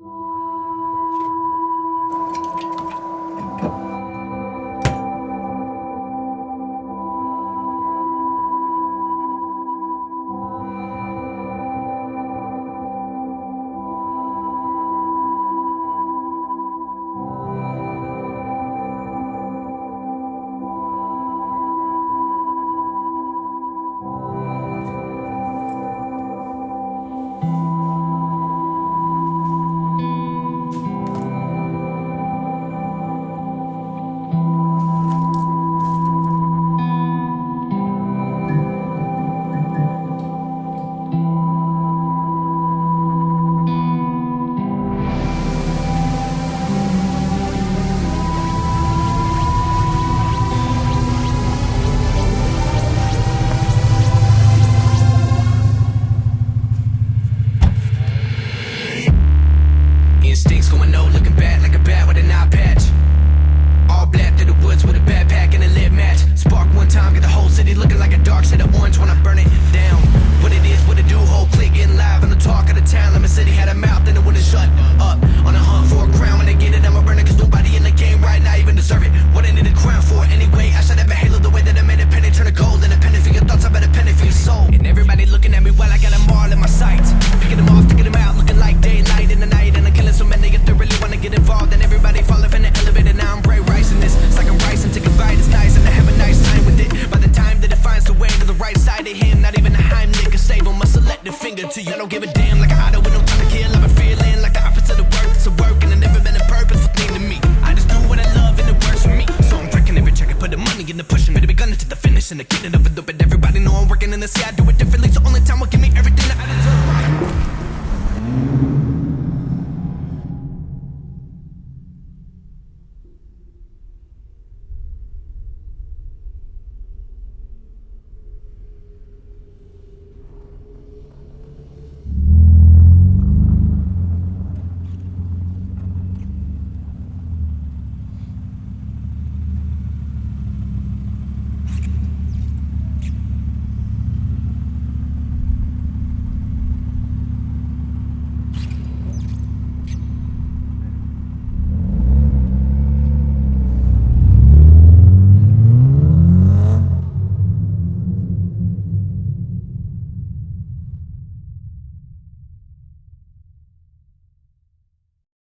Instincts shut up. On a hunt for a crown, when they get it, I'ma burn it cause nobody in the game right now even deserve it. What I need a crown for anyway? I should have a halo the way that I made a penny turn to gold. And a penny for your thoughts, I bet a penny for your soul. And everybody looking at me while I got them all in my sights. Picking them off, taking them out, looking like daylight in the night. And I'm killing so many if they really wanna get involved. And everybody falling from the elevator, now I'm Ray Rice in this. It's like I'm rising, take a bite, it's nice, and I have a nice time with it. By the time that it finds the way to the right side of him, not even a Heimlich nigga save him. A selective finger to you, I don't give a damn. Like I auto to the finish, and getting it, but everybody know I'm working in the sea. I do it differently, so only time will give me everything that I deserve.